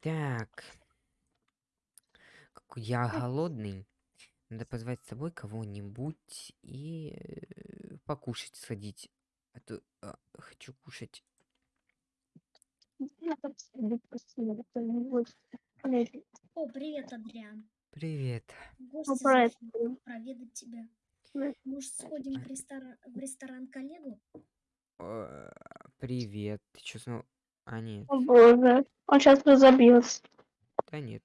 Так. Какой я голодный. Надо позвать с собой кого-нибудь и э, покушать сходить. А то а, хочу кушать. О, привет, Адриан. Привет. Ну, Гости проведать тебя. Может, сходим в ресторан, в ресторан коллегу? Э, Привет. Ты чё снова... А, нет. О боже, он сейчас разобьется. Да нет.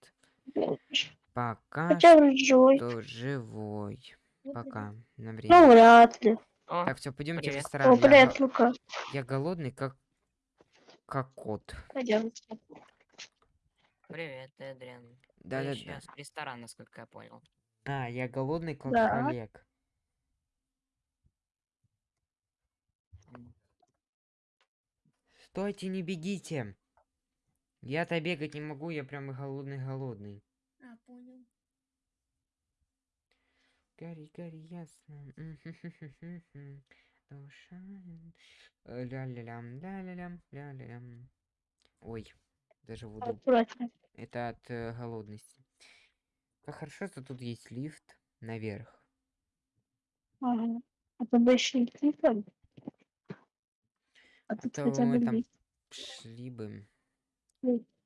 Пока Хотя живой. что живой. Пока. На Ну, время. вряд ли. О, Так, все, пойдемте в ресторан. О, привет, Лука. я голодный, как... Как кот. Пойдем. привет, Эдриан. Ты Да-да-да. сейчас в ресторан, насколько я понял. А, я голодный, как Да. Олег. Стойте, не бегите. Я-то бегать не могу, я прям голодный-голодный. А, понял. Гори, гори, ясно. Душа. э, Ля-ля-лям, ля-ля-лям, ля-ля-лям. Ой, даже воду. Аккуратно. Это от э, голодности. Как хорошо, что тут есть лифт наверх. Ага. А то бы еще и кликом. А тут то хотя бы мы там шли бы.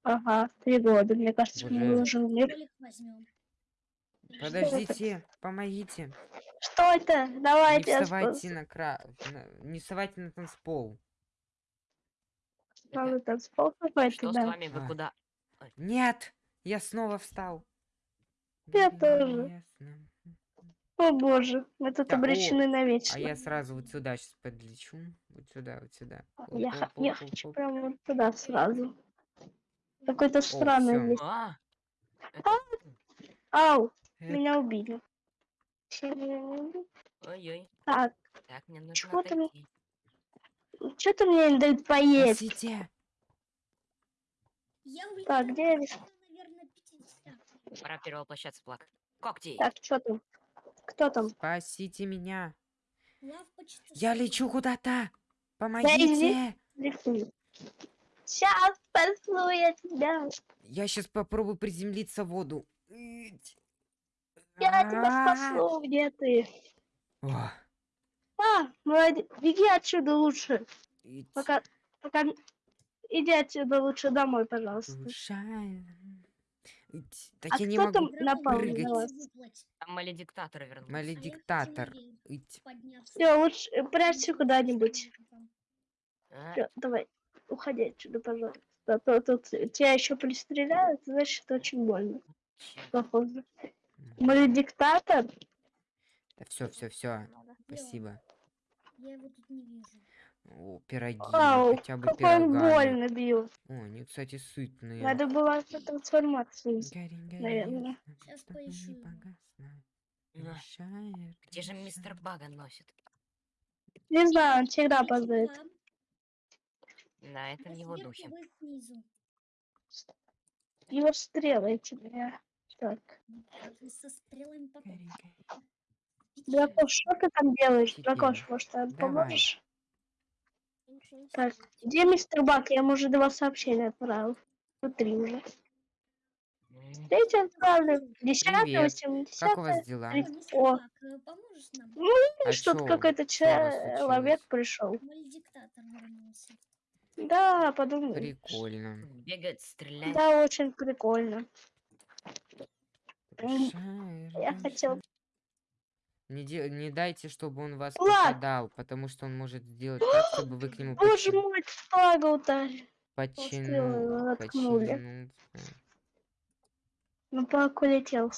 Ага, три года. Мне кажется, мы уже лифт. Столик возьмем. Подождите, помогите. Что это? Давайте Не вставайте на кра... Не вставайте на танцпол. Надо танцпол какой-то, Что с да. вами? Вы А. куда? Нет! Я снова встал. Я гори, тоже. О боже, мы тут Да, о, обречены А навечно. я сразу вот сюда сейчас подлечу. Вот сюда, вот сюда. Я, х- я Оп-оп-оп-оп-оп. хочу прямо вот туда сразу. Какой-то странный лифт. А! Ау, Э, меня убили. Ой-ой. Так, Так, мне нужно Чего ты что ты мне не дают поесть? Я улетел. Так, где я где-то, наверное, 50. Пора перевоплощаться, плак. Когти! Так, что там? Кто там? Спасите меня! Я лечу куда-то! Помогите! Сейчас спасу я тебя. Я сейчас попробую приземлиться в воду. Я тебя А. спасу. Где ты? А, молодец. Беги отсюда лучше. Пока, пока... Иди отсюда лучше домой, пожалуйста. Душа. Так А я не кто могу. там напал не на может вас? Там маледиктатор вернулся. а Маледиктатор. Все, лучше э, прячься куда-нибудь. А, давай, уходи отсюда, пожалуйста. А то тут тебя еще пристреляют, значит, очень больно. Похоже. Мы диктатор? Да все, все, все. Спасибо. Я его тут не вижу. О, пироги. Ау, хотя бы какой он больно бил. О, они, кстати, сытные. Надо было трансформацию. Гори, гори, наверное. не поищу. Мешает, Где же мистер Бага носит? Не знаю, он всегда вам, Да, это в его духе. Его стрелы эти, бля. Так. Со стрелами. Идите. Дракош, что ты там делаешь? Дракош, может, ты поможешь? Так, где мистер Бак? Я ему уже два сообщения отправил. Тут три уже. М, Третий отправлю. Десятое, Привет. восемьдесятое. Как у вас дела? О, э, поможешь нам? Ну, А что-то какой-то человек пришел. Да, подумай. Прикольно. Бегает, стреляет. Да, очень прикольно. Я хотел... Не, де- не дайте, чтобы он вас Влад! попадал, потому что он может сделать так, чтобы вы к нему Боже мой, флага ударили. воткнули. подтянулся. Ну, пак улетел.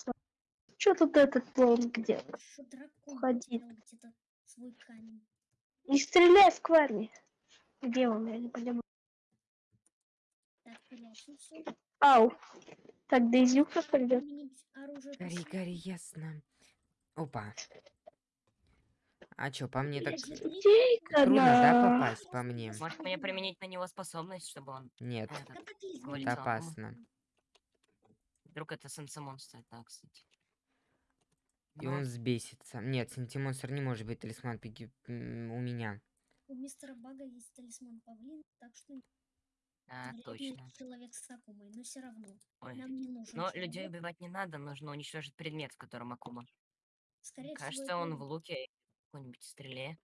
Что тут этот клоун где? Что дракон Уходи. потерял где-то свой камень. Не стреляй в Кварни. Где он, я не понимаю. Так. Ау. Так, Дейзюка оружие Гори, гори, ясно. Опа. А чё, по мне так трудно, да, попасть по мне? Может мне применить на него способность, чтобы он... Нет, этот, это опасно. Вдруг это сенсомонстр, да, кстати. И Ну, он взбесится. Нет, сентимонстр не может быть талисман пиги- у меня. У мистера Бага есть талисман павлин, так что А, Вредный точно. человек с Акумой, но все равно. Ой. Нам не нужен Но человек. людей убивать не надо, нужно уничтожить предмет, в котором Акума. Скорее всего, Кажется, это он в луке в какой-нибудь стреле.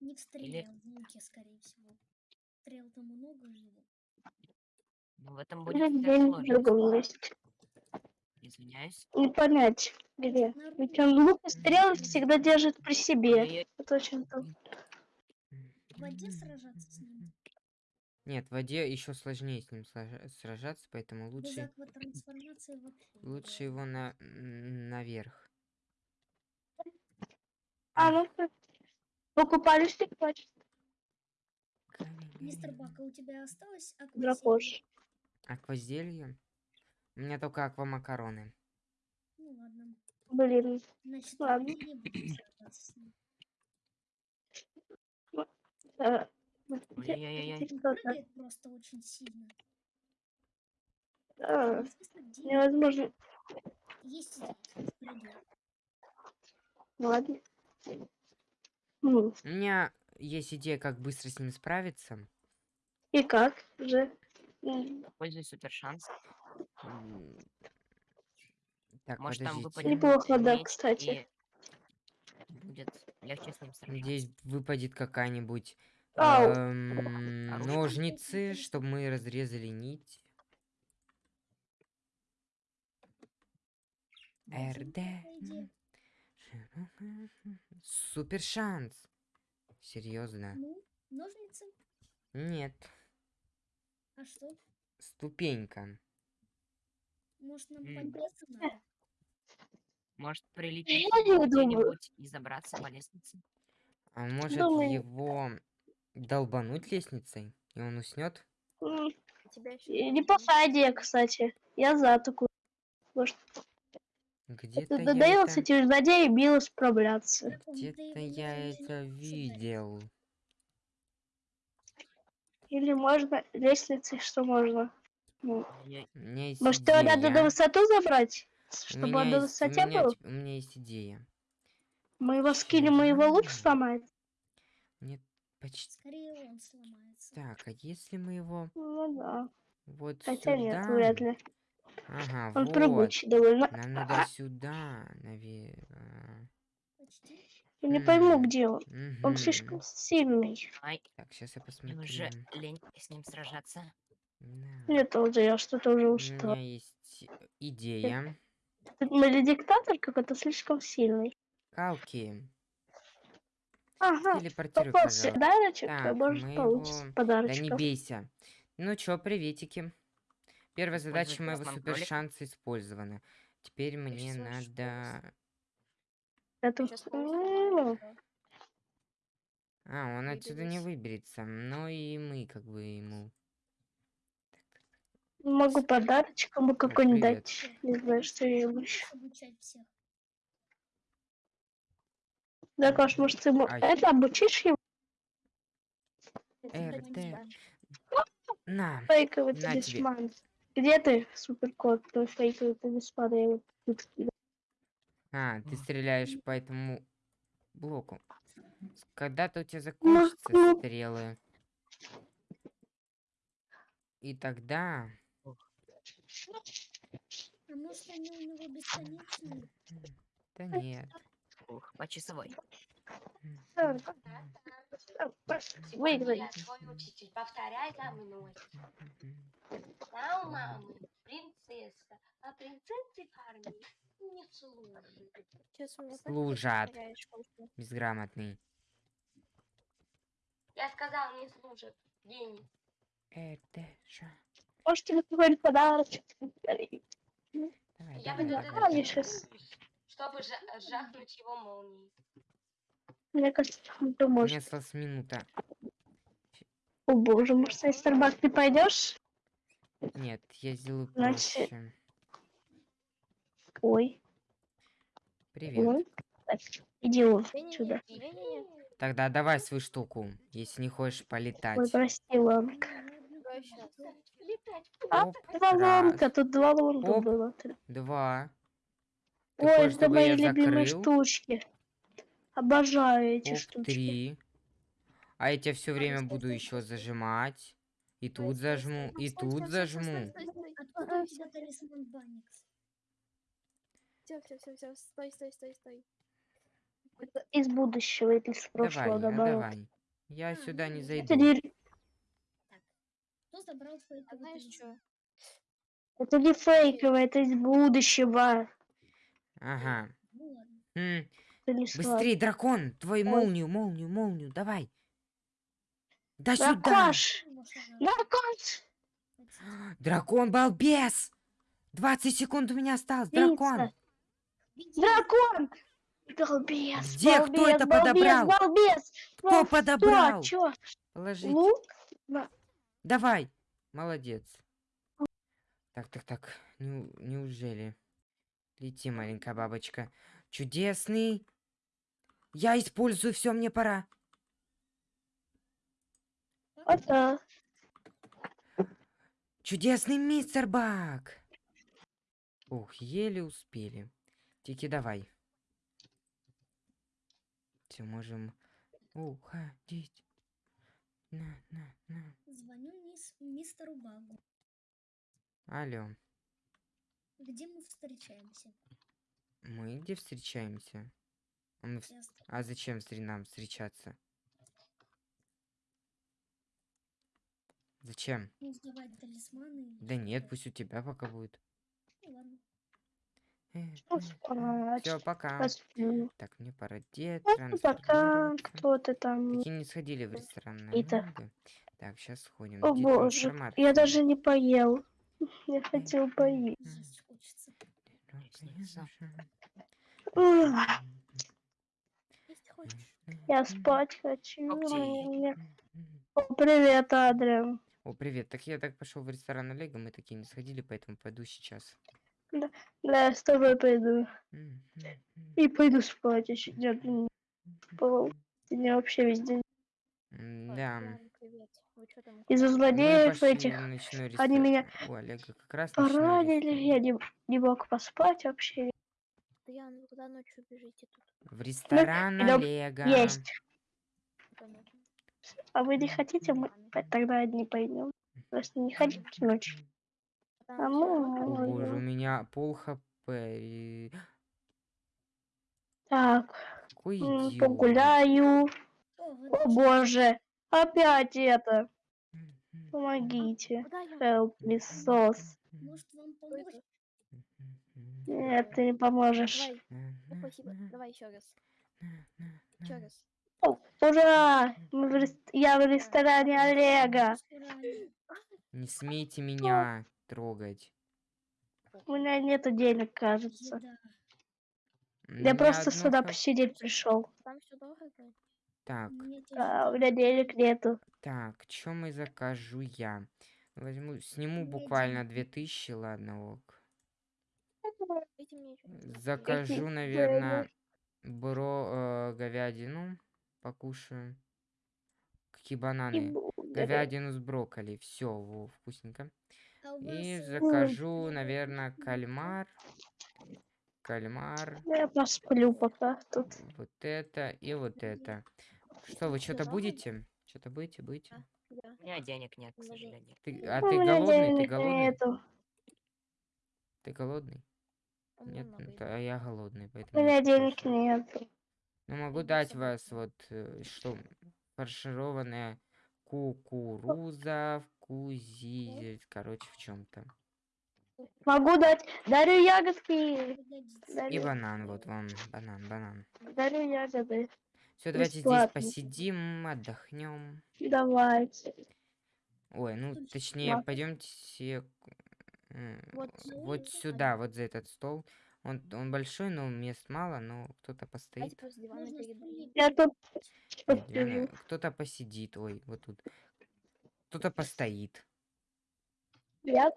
не в стреле, а в луке, скорее всего. Стрел там много у него. Ну, в этом будет Или вся где-нибудь в сложность. другом месте. Извиняюсь. Не понять, где. Ведь он лук и стрелы всегда держит при себе. Это очень то- В воде сражаться с ним. Нет, в воде еще сложнее с ним сража- сражаться, поэтому Без лучше, лучше реально. его на, наверх. А, ну как? Покупались ли плачь? Мистер Бак, а у тебя осталось аквазелие? Дракош. Аквазелье? У меня только аквамакароны. Ну ладно. Блин. Значит, Ладно. мы не будем сражаться с ним. Прыгает просто очень сильно. А, Известно, где Невозможно. есть здесь. Ладно. Ну, У меня есть идея, как быстро с ним справиться. и как же? Пользуй супер шанс. Так, Может, там выпадет Неплохо, да, кстати. будет легче с ним сражаться. Надеюсь, выпадет какая-нибудь. Эм, Оружие. ножницы, чтобы мы разрезали нить. РД. Супер шанс. Серьезно? Ну, ножницы? Нет. А что? Ступенька. Может, нам подняться надо? Может прилететь где-нибудь и забраться по лестнице? А может Думаю. его долбануть лестницей, и он уснет? и Неплохая идея, кстати. Я за такую. Может, Где-то я надоело это... с этими злодеями мило справляться. Где-то я это видел. Или можно лестницей, что можно? Ну, есть Может, его надо на высоту забрать? Чтобы он на есть- высоте меня был? У меня есть идея. Мы его скинем, и его лук сломает. Мне почти... Скорее он сломается. Так, а если мы его Ну да. вот Хотя нет, сюда... вряд ли. Ага, Он вот. прыгучий довольно. Нам надо сюда, наверное. Почти. Я не пойму, где он. Он слишком сильный. Ай, Так, сейчас я мне посмотрю. уже лень с ним сражаться. Да. Нет, уже я что-то уже У устал. меня есть идея. Или диктатор какой-то слишком сильный. Калки, Ага. телепортируй, Вопрос пожалуйста. подарочек, Так, может мы получится его- Да не бейся. Ну чё, приветики. Первая задача моего супер шанса использована. Теперь мне надо... Это... А, он отсюда не выберется. Ну и мы как бы ему... Могу подарочек ему какой-нибудь дать. Не знаю, что я ему еще. Да, Кош, может, ты ему Ай. это обучишь его? РТ. На. Фейковый На тебе. талисман. Где ты, суперкот, твой фейковый талисман? Я его тут. А, ты стреляешь по этому блоку. Когда-то у тебя Ну, закончатся ну. стрелы. И тогда... А может они у него бесконечные? Да нет. Ух, по часовой. Выиграй. Твой учитель, повторяй за мной. Да, у мамы принцесса, а принцессы в армии не служат. Служат. Безграмотный. Я сказал, не служат. Денег. Это же... Может, тебе какой-нибудь подарочек? Давай, Я давай, буду давай. Мне чтобы жа- жахнуть его молнией. Мне кажется, ты можешь. осталась минута. О боже, может, на Старбак ты пойдешь? Нет, я сделаю Значит, проще. Ой, Привет. ой. Иди вон сюда. Тогда давай свою штуку, если не хочешь полетать. Ой, прости, Ланка. А, Оп, два раз, ломка, тут два ломка Оп. было. два. Ты Ой, хочешь, это чтобы мои я любимые закрыл? штучки. Обожаю эти Оп, штучки. три. А я тебя все время буду еще зажимать. И Стой, тут стой, зажму, стой, и стой, тут стой, стой, зажму. стой, стой, стой. Все, все, все, все, стой, стой, стой, стой. Это из будущего или с Давай, прошлого, а, наоборот. давай. Я А, сюда не ну, зайду. Это не, Кто забрал твои А знаешь что? это не фейковое, это из будущего. Ага. М. Быстрей, дракон! Твой Ой. молнию, молнию, молнию, давай. Да сюда! Дракош! Хватит. Дракон балбес! 20 секунд у меня осталось, дракон! Дракон! Балбес, Где? Кто это балбес, подобрал? Балбес! Кто подобрал? Положить. Лук? Давай. Молодец. Так, так, так. Неужели? Лети, маленькая бабочка. Чудесный. Я использую все, мне пора. Так. Чудесный мистер Бак. Ух, еле успели. Тики, давай. Все, можем уходить. На, на, на. Звоню мисс- мистеру Багу. Алло. Где мы встречаемся? Мы где встречаемся? А, мы Ясно. а зачем нам встречаться? Зачем? Ну, талисманы. Да нет, пусть у тебя пока будет. Ну, ладно. Все, пока. Посплю. Так, мне пора де Ну, пока. трансформироваться. Кто ты там? Такие не сходили в ресторан. на Это. Так, сейчас сходим. О боже, я даже не поел. Я хотел поесть. Я спать хочу. О, привет, Адриан. О, привет. Так я так пошел в ресторан Олега, мы такие не сходили, поэтому пойду сейчас. Да, я с тобой пойду. И пойду спать еще. Я не спал. Сегодня вообще весь день. м, Ой, Да. Ладно, привет. Вы что там? Из-за Мы злодеев этих они меня У Олега как раз поранили. Я не, не мог поспать вообще. Ян, вы куда ночью бежите тут? В ресторан идём Олега. Есть. А вы не хотите? Мы тогда одни пойдем. Просто не хотите ночью. А мы... О боже, у меня пол хп. и- Так, Какой идиот. Погуляю. О боже, опять это. Помогите. Help me, м, Может, вам помочь? Нет, ты не поможешь. Давай, ну спасибо. Давай еще раз. Еще раз. О, ура! Мы в рес- Я в ресторане Олега. Не смейте меня трогать. У меня нету денег, кажется. Я просто сюда посидеть пришел. Там все дорого. Так, А, у меня денег нету. так, что мы закажу я? Возьму, сниму буквально денег 2000, ладно, ок. Что-нибудь. Закажу, наверное, бро, э, говядину, покушаю. Какие бананы? Говядину с брокколи, все, во, вкусненько. И закажу, наверное, кальмар. Кальмар, Я посплю пока тут. вот это и вот это. Что, вы что-то будете? Что-то будете, будете? Да. У меня денег нет, к сожалению. Ты, а У ты меня голодный? Ты голодный? нету. Ты голодный? У меня Нет, ну, то я голодный, У поэтому меня я денег нету. Ну, могу дать вас вот, э, что, фаршированная кукуруза, вкузи, короче, в чем-то. Могу дать. Дарю ягодки. И банан, вот вам, банан, банан. дарю ягоды. Все, давайте здесь Бесплатно. посидим, отдохнем. Давайте. Ой, ну, Тут точнее, бесплатно. пойдемте Вот вот, за вот сюда, вот за этот стол. Он, он большой, но мест мало, но кто-то Давайте постоит. Я тут кто-то посидит, ой, вот тут. Кто-то постоит. Я.